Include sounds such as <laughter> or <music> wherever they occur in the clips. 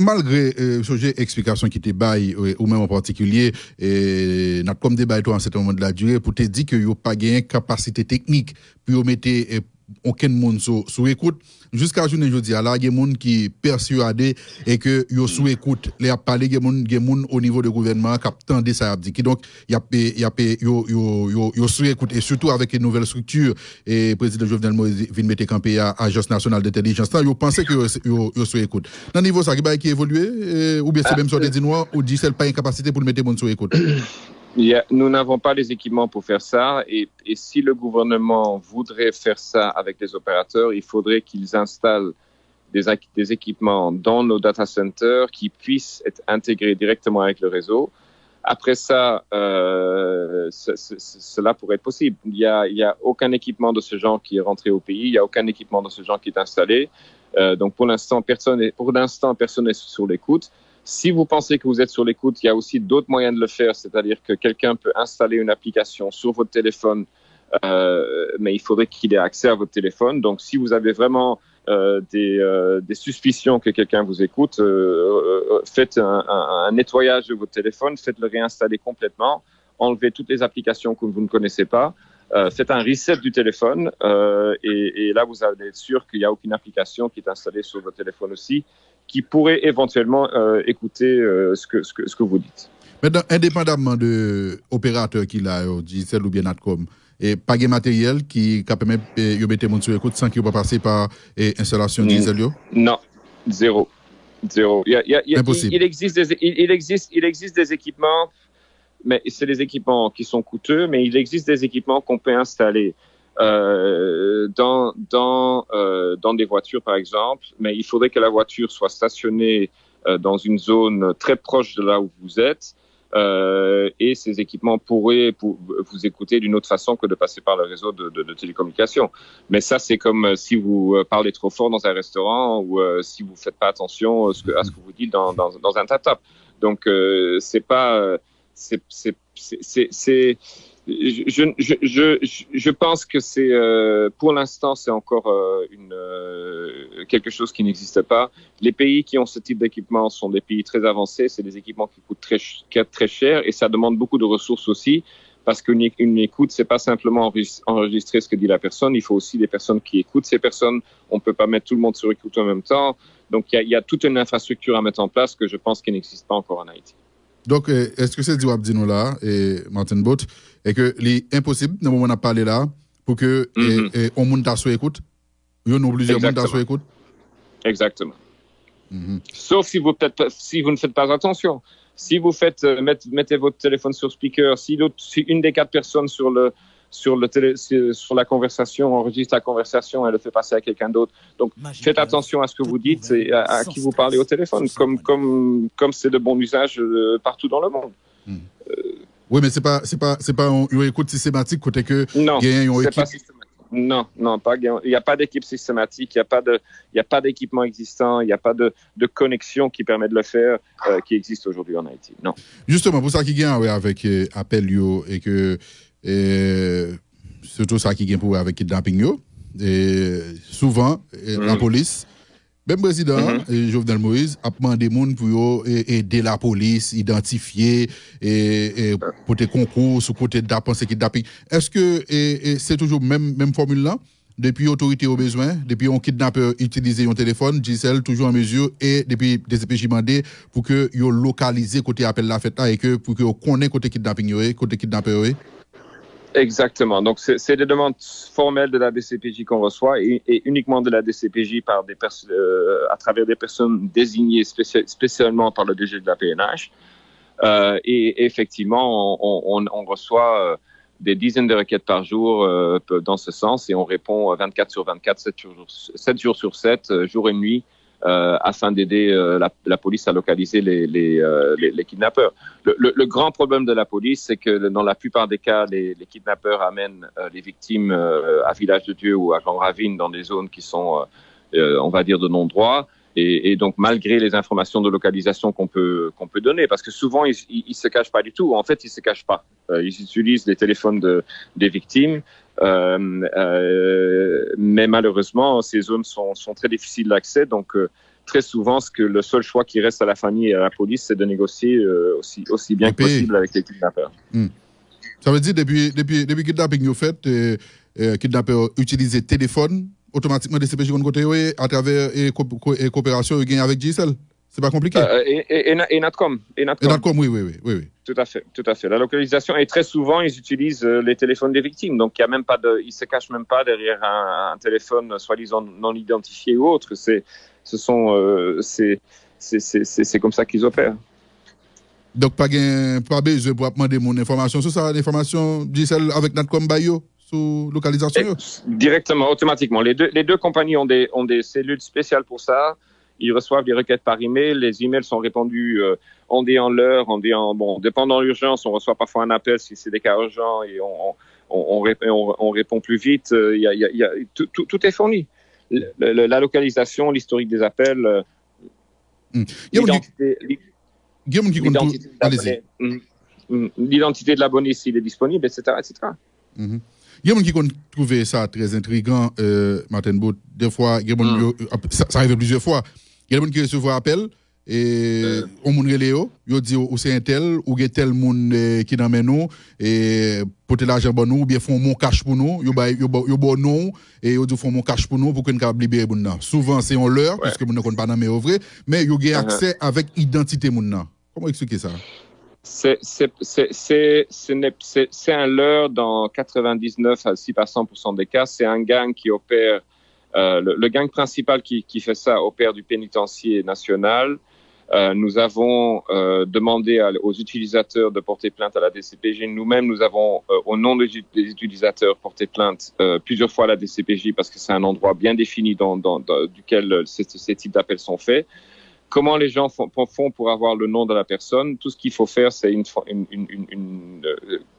Malgré euh, sujet explication qui te bail euh, ou même en particulier et n'a comme débat toi en ce moment de la durée pour te dire que yo pas gagné capacité technique pour mettre euh, aucun monde sous écoute. Jusqu'à journée aujourd'hui là il y a des gens qui persuadé et que yo sous écoute. Les a parlé il y a des gens au niveau du gouvernement qui attendent ça dit donc il y a il y a yo yo yo yo sous écoute. Et surtout avec une nouvelle structure et président Jovenel Moïse vient mettre campé à agence nationale d'intelligence. Là yo pensez que yo yo sous écoute. Dans niveau ça qui évolué ou bien c'est même sur des noirs ou dit c'est pas une capacité pour mettre monde sous écoute? <coughs> nous n'avons pas les équipements pour faire ça et, si le gouvernement voudrait faire ça avec les opérateurs, il faudrait qu'ils installent des, équipements dans nos data centers qui puissent être intégrés directement avec le réseau. Après ça, euh, cela pourrait être possible. Il n'y a, aucun équipement de ce genre qui est rentré au pays, il n'y a aucun équipement de ce genre qui est installé. Euh, donc pour l'instant, personne n'est sur l'écoute. Si vous pensez que vous êtes sur l'écoute, il y a aussi d'autres moyens de le faire, c'est-à-dire que quelqu'un peut installer une application sur votre téléphone, euh, mais il faudrait qu'il ait accès à votre téléphone. Donc, si vous avez vraiment euh, des, euh, des, suspicions que quelqu'un vous écoute, euh, faites un, un, nettoyage de votre téléphone, faites-le réinstaller complètement, enlevez toutes les applications que vous ne connaissez pas. Euh, faites un reset du téléphone euh, et, et, là vous allez être sûr qu'il n'y a aucune application qui est installée sur votre téléphone aussi qui pourrait éventuellement euh, écouter euh, ce, que, ce, que, ce que vous dites. Maintenant, indépendamment de l'opérateur qui a, Digicel ou bien Natcom, et pas de matériel qui permet de mettre mon sur écoute sans qu'il pas passer par installation diesel Non, zéro. Zéro. Il, il, Impossible. Il, existe des, il, existe, il existe des équipements, mais c'est des équipements qui sont coûteux, mais il existe des équipements qu'on peut installer euh, dans, dans, euh, dans des voitures, par exemple, mais il faudrait que la voiture soit stationnée euh, dans une zone très proche de là où vous êtes. Euh, et ces équipements pourraient pour vous écouter d'une autre façon que de passer par le réseau de, de, de télécommunications. Mais ça, c'est comme euh, si vous parlez trop fort dans un restaurant ou si vous faites pas attention à ce que, vous dites dans, dans, un tap-tap. Donc, euh, c'est pas, c'est, c'est, c'est, je, je, je, pense que c'est euh, pour l'instant c'est encore euh, une, euh, quelque chose qui n'existe pas. Les pays qui ont ce type d'équipement sont des pays très avancés, c'est des équipements qui coûtent très, très cher et ça demande beaucoup de ressources aussi parce qu'une une écoute c'est pas simplement enregistrer ce que dit la personne, il faut aussi des personnes qui écoutent ces personnes. On peut pas mettre tout le monde sur écoute en même temps, donc il y a, y a toute une infrastructure à mettre en place que je pense qu'il n'existe pas encore en Haïti. Donc, est-ce que c'est du Abdino là et Martin Bott et que l'impossible, dans le moment où on a parlé là, pour que mm -hmm. et, et, on monte à écoute, il y a plusieurs monde à écoute? Exactement. Mm -hmm. Sauf si vous, si vous ne faites pas attention. Si vous faites, euh, mettez, mettez, votre téléphone sur speaker, si, si une des quatre personnes sur le, sur, le télé, sur la conversation, enregistre la conversation et le fait passer à quelqu'un d'autre. Donc, Magique faites attention à ce que vous dites et à, à qui vous parlez au téléphone, comme comme comme c'est de bon usage euh, partout dans le monde. Mm. Euh, oui, mais c'est pas c'est pas c'est pas une écoute systématique côté que non, c'est pas systématique. Non, non, pas il n'y a pas d'équipe systématique, il n'y a pas de il y a pas d'équipement existant, il n'y a pas de, de connexion qui permet de le faire euh, qui existe aujourd'hui en Haïti. Non. Justement, pour ça qui ouais, avec euh, appel et que surtout ça qui vient pour avec kidnapping yo et souvent mm. la police même président, mm -hmm. Jovenel Moïse, a demandé gens pour aider la police, identifier et, et des concours sur côté kidnapping. Est-ce que c'est toujours même même formule là? Depuis autorité au besoin, depuis on kidnappeur utiliser un téléphone, Gisèle toujours en mesure et depuis des EPJ demandé pour que yo localiser côté appel la fête là et que pour que on connaît côté kidnapping côté kidnappeur Exactement. Donc, c'est des demandes formelles de la DCPJ qu'on reçoit et, uniquement de la DCPJ par des euh, à travers des personnes désignées spécialement par le DG de la PNH. Euh, et effectivement, on, on, on reçoit euh, des dizaines de requêtes par jour euh, dans ce sens et on répond 24 sur 24, 7 jours, 7 jours sur 7, euh, jour et nuit, euh, afin d'aider euh, la, police à localiser les, les, euh, les, kidnappeurs. Le, grand problème de la police, c'est que dans la plupart des cas, les, kidnappeurs amènent les victimes à Village de Dieu ou à Grand Ravine dans des zones qui sont, on va dire, de non-droit. Et, donc, malgré les informations de localisation qu'on peut, qu'on peut donner, parce que souvent, ils, ne se cachent pas du tout. En fait, ils se cachent pas. ils utilisent les téléphones de, des victimes. Euh, euh, mais malheureusement, ces zones sont, sont très difficiles d'accès, donc euh, très souvent, ce que le seul choix qui reste à la famille et à la police, c'est de négocier aussi, aussi bien que possible avec les kidnappeurs. Hmm. Ça veut dire, depuis, depuis, depuis kidnapping, vous faites, euh, euh, kidnappeurs utilisent téléphone automatiquement des CPJ à travers et, coopération avec GSL c'est pas compliqué. Euh, et, et, Natcom. Et Natcom. oui, oui, oui, oui, Tout à fait, tout à fait. La localisation et très souvent ils utilisent euh, les téléphones des victimes, donc il y a même pas de, ils se cachent même pas derrière un, téléphone soi-disant non identifié ou autre. C'est, ce sont, euh, c'est, c'est comme ça qu'ils opèrent. Donc pas pas besoin pour demander mon information sur ça, l'information GSL avec Natcom Bayo sous localisation. directement, automatiquement. Les deux, les deux compagnies ont des, ont des cellules spéciales pour ça ils reçoivent des requêtes par email. Les emails sont répondus euh, en dé en l'heure, en dé en bon, dépendant de l'urgence, on reçoit parfois un appel si c'est des cas urgents et on, on, on, on répond plus vite. Il y a, y a, tout, tout, est fourni. la localisation, l'historique des appels, euh, l'identité l'identité de l'abonné s'il est disponible, etc. etc. Il y a des gens qui ont trouvé ça très intriguant, euh, Martin Bout. Des fois, a ça, ça arrive plusieurs fois. Il y a des gens qui reçoivent appel, et on moun e, reléo, yo dit ou c'est un tel, ou gen tel moun e, qui dans nous, et porter l'argent pour bon nous, ou bien font mon cash pour nous, yo ba, yo bon nous, et yo e dit font mon cash pour nous pour qu'on capable libérer moun nan. Souvent c'est on leur, parce que moun ne connaît pas nan mais au vrai, mais yo gen uh-huh. accès avec identité moun nan. Comment expliquer ça? C'est un leurre dans 99 à 6 à 100% des cas. C'est un gang qui opère euh, le, gang principal qui, fait ça opère du pénitencier national. Euh, nous avons euh, demandé aux utilisateurs de porter plainte à la DCPJ. Nous-mêmes, nous avons, au nom des, utilisateurs, porté plainte plusieurs fois à la DCPJ parce que c'est un endroit bien défini dans, dans, duquel ces, types d'appels sont faits comment les gens font, pour avoir le nom de la personne? Tout ce qu'il faut faire, c'est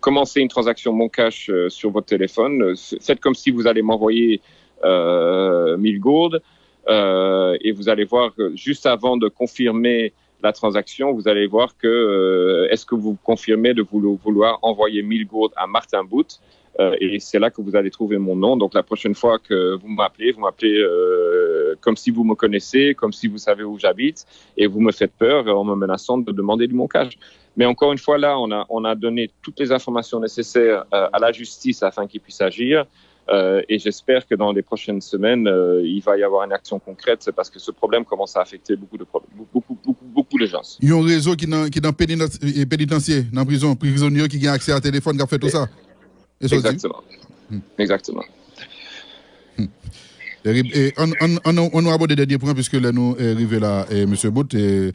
commencer une transaction Mon Cash sur votre téléphone. Faites comme si vous allez m'envoyer euh, 1000 gourdes euh, et vous allez voir juste avant de confirmer la transaction, vous allez voir que est-ce que vous confirmez de vouloir envoyer 1000 gourdes à Martin Boot euh, et c'est là que vous allez trouver mon nom. Donc la prochaine fois que vous m'appelez, vous m'appelez euh, comme si vous me connaissez, comme si vous savez où j'habite, et vous me faites peur en me menaçant de demander du moncage. Mais encore une fois, là, on a, on a donné toutes les informations nécessaires euh, à la justice afin qu'il puisse agir. Euh, et j'espère que dans les prochaines semaines, euh, il va y avoir une action concrète parce que ce problème commence à affecter beaucoup de beaucoup, beaucoup, beaucoup, de gens. Il y a un réseau qui est dans pénitentiaire, dans la prison, prisonnier qui a accès à téléphone, qui a fait tout ça. Exactement. Hmm. Exactement. Hmm. Et on, on, on, on a abordé des derniers points puisque là nous est arrivé là, et M. Bout. Et,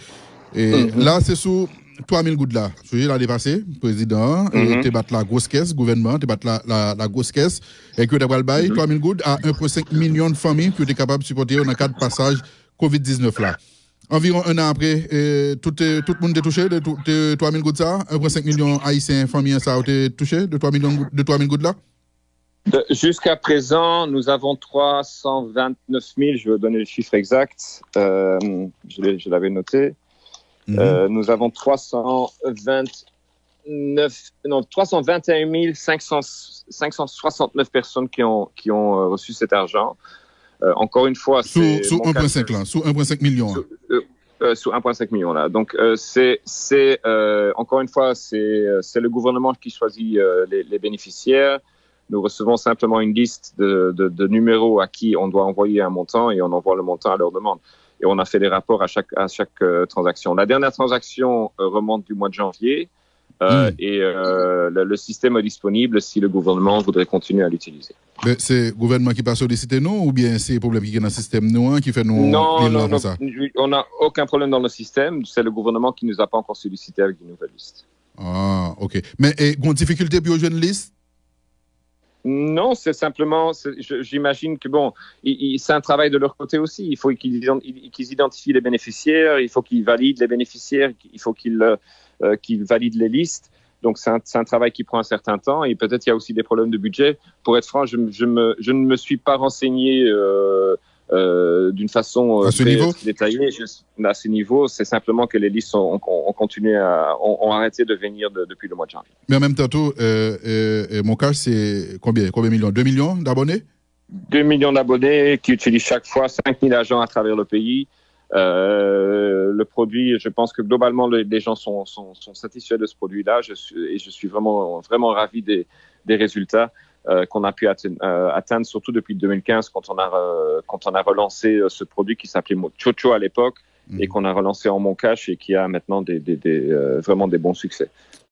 et mm -hmm. là, c'est sous 3000 gouttes là. Je l'année passée, président, mm -hmm. tu battu la grosse caisse, gouvernement, tu battu la, la, la, grosse caisse, et que tu as bail 3000 gouttes à 1,5 million de familles qui étaient capables de supporter dans le cadre de passage COVID-19 là. Environ un an après, tout, tout le monde est touché de, de 3 000 gouttes ça. 1,5 million haïtiens, familles, ça a été touché de 3 000 de 3 000 gouttes là? Jusqu'à présent, nous avons 329 000, je vais donner le chiffre exact, euh, je l'avais noté. Mm -hmm. euh, nous avons 329, non, 321 500, 569 personnes qui ont, qui ont euh, reçu cet argent. Euh, encore une fois, sous, sous 1,5 là, sous 1,5 million. Sous, euh, euh, sous 1,5 million là. Donc euh, c'est c'est encore une fois c'est c'est le gouvernement qui choisit les, les, bénéficiaires. Nous recevons simplement une liste de, de, de, numéros à qui on doit envoyer un montant et on envoie le montant à leur demande. Et on a fait des rapports à chaque à chaque transaction. La dernière transaction remonte du mois de janvier. Euh, mm. Et euh, le, le, système est disponible si le gouvernement voudrait continuer à l'utiliser. C'est le gouvernement qui passe solliciter nous ou bien c'est le problème qui est dans le système nous qui fait nous Non, non, non ça? on n'a aucun problème dans le système. C'est le gouvernement qui ne nous a pas encore sollicité avec une nouvelle liste. Ah, ok. Mais il y a une difficulté pour une liste? Non, c'est simplement, j'imagine que bon, c'est un travail de leur côté aussi. Il faut qu'ils identifient les bénéficiaires, il faut qu'ils valident les bénéficiaires, il faut qu'ils euh, qui valide les listes. Donc c'est un, travail qui prend un certain temps et peut-être il y a aussi des problèmes de budget. Pour être franc, je, je ne me suis pas renseigné euh, euh, d'une façon euh, très, très, détaillée. Je, à ce niveau, c'est simplement que les listes ont, ont, ont continué à ont, ont, arrêté de venir de, depuis le mois de janvier. Mais en même temps, tout, euh, mon cas, c'est combien, combien de millions? 2 millions d'abonnés? 2 millions d'abonnés qui utilisent chaque fois 5000 agents à travers le pays. Euh, le produit, je pense que globalement les, gens sont, sont, sont, satisfaits de ce produit-là et je suis vraiment vraiment ravi des, des résultats. Euh, qu'on a pu euh, atteindre, surtout depuis 2015 quand on a euh, quand on a relancé ce produit qui s'appelait Chocho à l'époque et mhm. qu'on a relancé en Moncache et qui a maintenant des, des, des vraiment des bons succès.